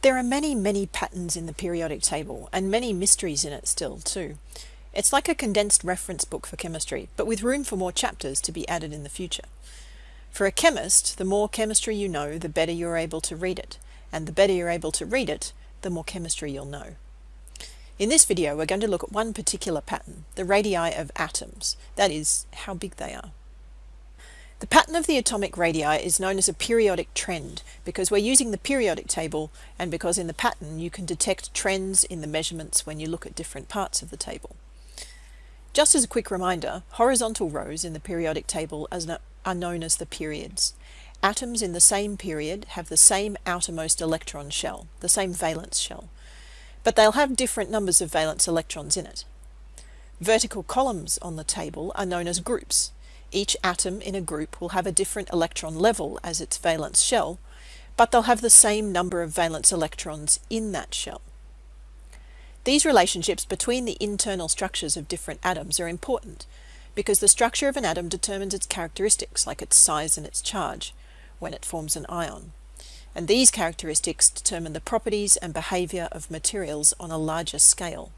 There are many, many patterns in the periodic table and many mysteries in it still too. It's like a condensed reference book for chemistry, but with room for more chapters to be added in the future. For a chemist, the more chemistry you know, the better you're able to read it. And the better you're able to read it, the more chemistry you'll know. In this video, we're going to look at one particular pattern, the radii of atoms, that is, how big they are. The pattern of the atomic radii is known as a periodic trend because we're using the periodic table and because in the pattern you can detect trends in the measurements when you look at different parts of the table. Just as a quick reminder, horizontal rows in the periodic table are known as the periods. Atoms in the same period have the same outermost electron shell, the same valence shell, but they'll have different numbers of valence electrons in it. Vertical columns on the table are known as groups, each atom in a group will have a different electron level as its valence shell, but they'll have the same number of valence electrons in that shell. These relationships between the internal structures of different atoms are important because the structure of an atom determines its characteristics like its size and its charge when it forms an ion. And these characteristics determine the properties and behavior of materials on a larger scale.